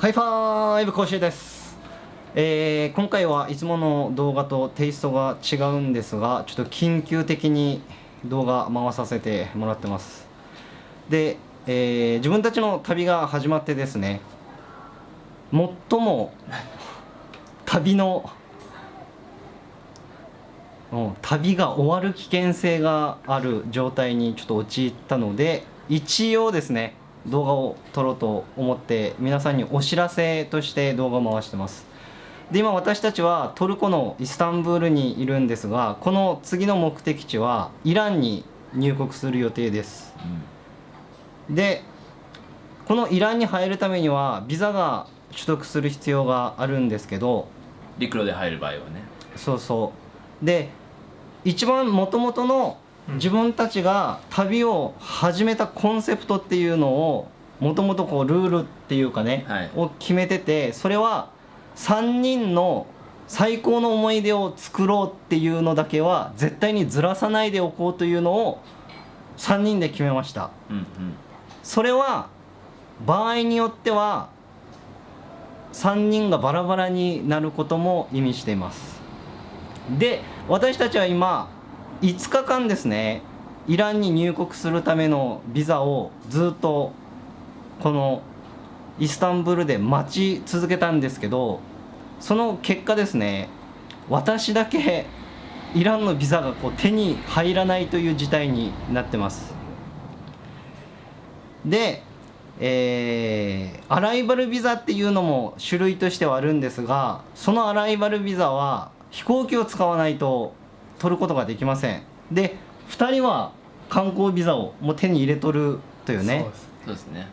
ハイファイブ講習です、えー今回はいつもの動画とテイストが違うんですがちょっと緊急的に動画回させてもらってます。で、えー自分たちの旅が始まってですね最も旅の旅が終わる危険性がある状態にちょっと陥ったので一応ですね動画を撮ろうと思って皆さんにお知らせとして動画を回してます。で今私たちはトルコのイスタンブールにいるんですがこの次の目的地はイランに入国する予定です。でこのイランに入るためにはビザが取得する必要があるんですけど陸路で入る場合はね。そうそう。で一番もともとの自分たちが旅を始めたコンセプトっていうのをもともとこうルールっていうかね、はい。を決めててそれは3人の最高の思い出を作ろうっていうのだけは絶対にずらさないでおこうというのを3人で決めました。うんうん。それは場合によっては3人がバラバラになることも意味しています。で私たちは今5日間ですねイランに入国するためのビザをずっとこのイスタンブールで待ち続けたんですけどその結果ですね私だけイランのビザがこう手に入らないという事態になってます。で、えーアライバルビザっていうのも種類としてはあるんですがそのアライバルビザは飛行機を使わないと取ることができません。で2人は観光ビザをもう手に入れとるというね。そうです。ね。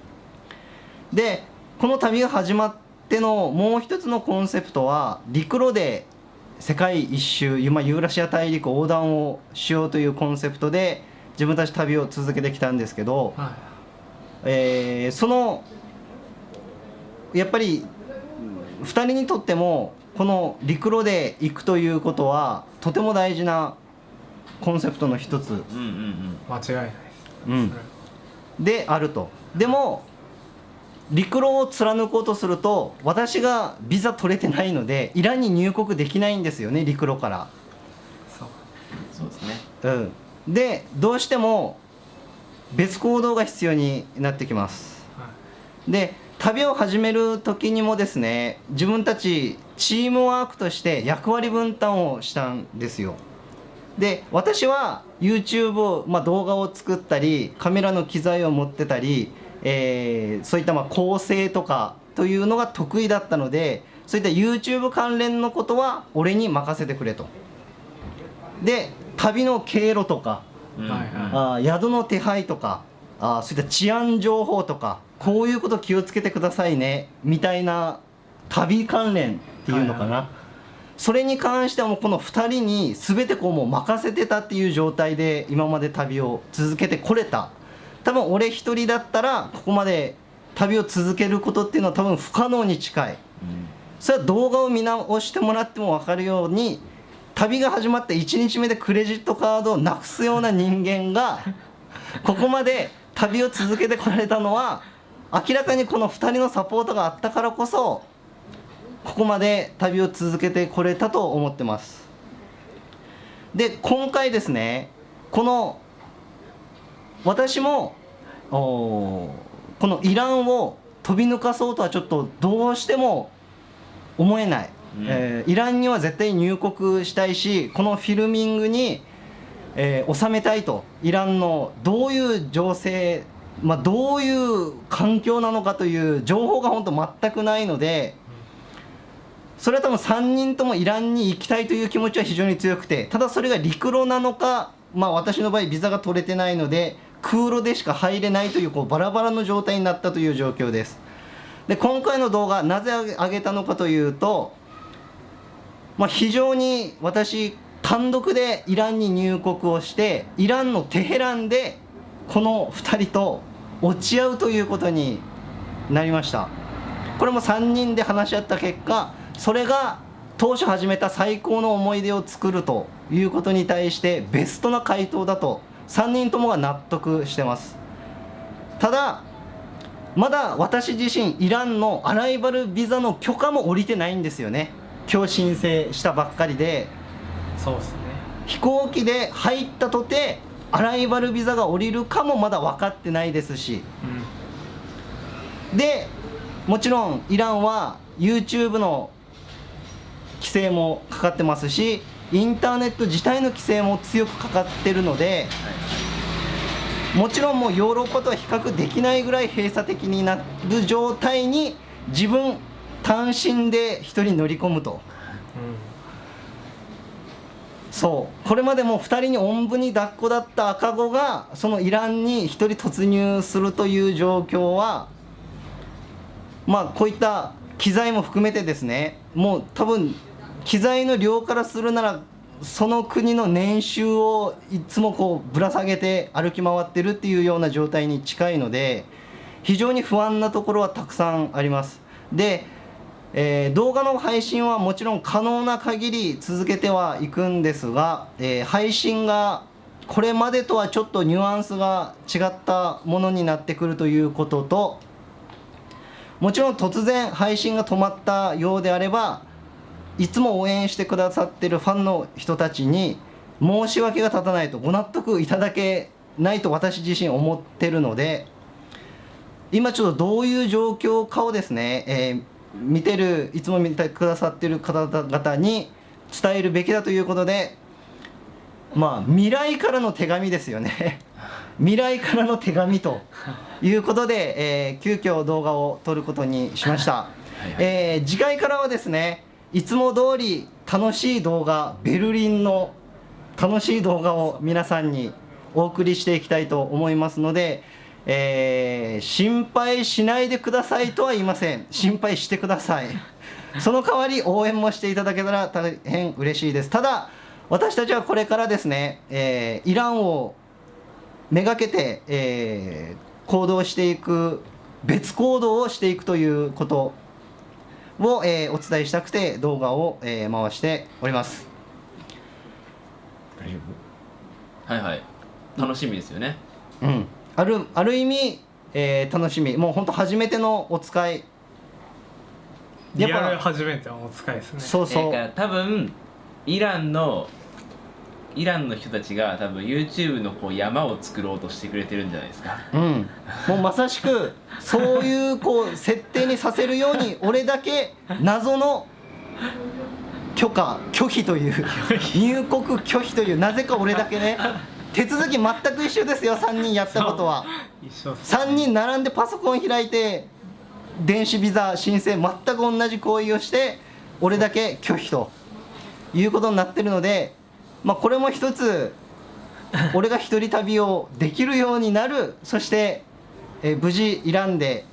でこの旅が始まってのもう一つのコンセプトは陸路で世界一周今ユーラシア大陸横断をしようというコンセプトで自分たち旅を続けてきたんですけど、はえーそのやっぱり2人にとってもこの陸路で行くということはとても大事なコンセプトの一つ、うんうんうん。い間違いない。ですうん、であると。でも陸路を貫こうとすると私がビザ取れてないのでイランに入国できないんですよね陸路から。そう。そうですね。うん、でどうしても別行動が必要になってきます。はで旅を始める時にもですね自分たちチームワークとして役割分担をしたんですよ。で私は YouTube を、まあ、動画を作ったりカメラの機材を持ってたり、えーそういったまあ構成とかというのが得意だったのでそういった YouTube 関連のことは俺に任せてくれと。で旅の経路とかうん。はいはい。あー宿の手配とかあーそういった治安情報とかこういうこと気をつけてくださいねみたいな旅関連っていうのかな、はいはそれに関してはもうこの2人に全てこうもう任せてたっていう状態で今まで旅を続けてこれた。多分俺一人だったらここまで旅を続けることっていうのは多分不可能に近い。うん。それは動画を見直してもらっても分かるように旅が始まって1日目でクレジットカードをなくすような人間が ここまで旅を続けてこられたのは明らかにこの2人のサポートがあったからこそここまで旅を続けてこれたと思ってます。で今回ですねこの私もこのイランを飛び抜かそうとはちょっとどうしても思えない、うん。えーイランには絶対入国したいしこのフィルミングに、えー収めたいと。イランのどういう情勢、まあ、どういう環境なのかという情報が本当全くないのでそれは多分3人ともイランに行きたいという気持ちは非常に強くてただそれが陸路なのか、まあ、私の場合ビザが取れてないので空路でしか入れないというこうバラバラの状態になったという状況です。で今回の動画なぜ上げたのかというと、まあ、非常に私単独でイランに入国をしてイランのテヘランでこの2人と落ち合うということになりました。これも3人で話し合った結果それが当初始めた最高の思い出を作るということに対してベストな回答だと3人ともが納得してます。ただまだ私自身イランのアライバルビザの許可も下りてないんですよね。今日申請したばっかりで。そうですね。飛行機で入ったとてアライバルビザが下りるかもまだ分かってないですし。でもちろんイランは YouTube の規制もかかってますしインターネット自体の規制も強くかかってるのでもちろんもうヨーロッパとは比較できないぐらい閉鎖的になる状態に自分単身で一人乗り込むと。そう。これまでも2人におんぶに抱っこだった赤子がそのイランに1人突入するという状況はまあこういった機材も含めてですねもう多分機材の量からするならその国の年収をいつもこうぶら下げて歩き回ってるっていうような状態に近いので非常に不安なところはたくさんあります。で、えー動画の配信はもちろん可能な限り続けてはいくんですが、えー配信がこれまでとはちょっとニュアンスが違ったものになってくるということともちろん突然配信が止まったようであればいつも応援してくださってるファンの人たちに申し訳が立たないとご納得いただけないと私自身思ってるので今ちょっとどういう状況かをですね、えー見てるいつも見てくださってる方々に伝えるべきだということでまあ未来からの手紙ですよね。未来からの手紙と いうことで、えー急遽動画を撮ることにしました、はいえー次回からはですねいつも通り楽しい動画ベルリンの楽しい動画を皆さんにお送りしていきたいと思いますので、えー心配しないでくださいとは言いません。心配してください。その代わり応援もしていただけたら大変嬉しいです。ただ私たちはこれからですね、えーイランをめがけて、えー行動していく別行動をしていくということを、えーお伝えしたくて動画を、えー回しております。はいはい。楽しみですよね。うん。あるある意味、えー楽しみ。もう本当初めてのお使い。リアルやっぱ初めてのお使いですね。そうそう、だから多分イランのイランの人たちが多分 YouTube のこう山を作ろうとしてくれてるんじゃないですか。うん、もうまさしくそういうこう設定にさせるように俺だけ謎の許可拒否という入国拒否というなぜか俺だけね手続き全く一緒ですよ3人やったことは。一緒っす3人並んでパソコン開いて電子ビザ申請全く同じ行為をして俺だけ拒否ということになってるので、まあ、これも一つ俺が一人旅をできるようになる。そして、えー無事イランで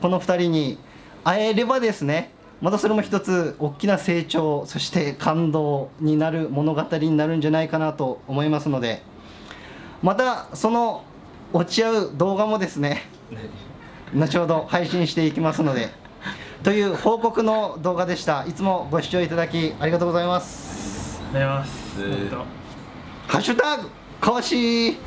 この2人に会えればですねまたそれも一つ大きな成長そして感動になる物語になるんじゃないかなと思いますのでまたその落ち合う動画もですね後ほど配信していきますのでという報告の動画でした。いつもご視聴いただきありがとうございます。ありがとうございます。ハッシュタグかわし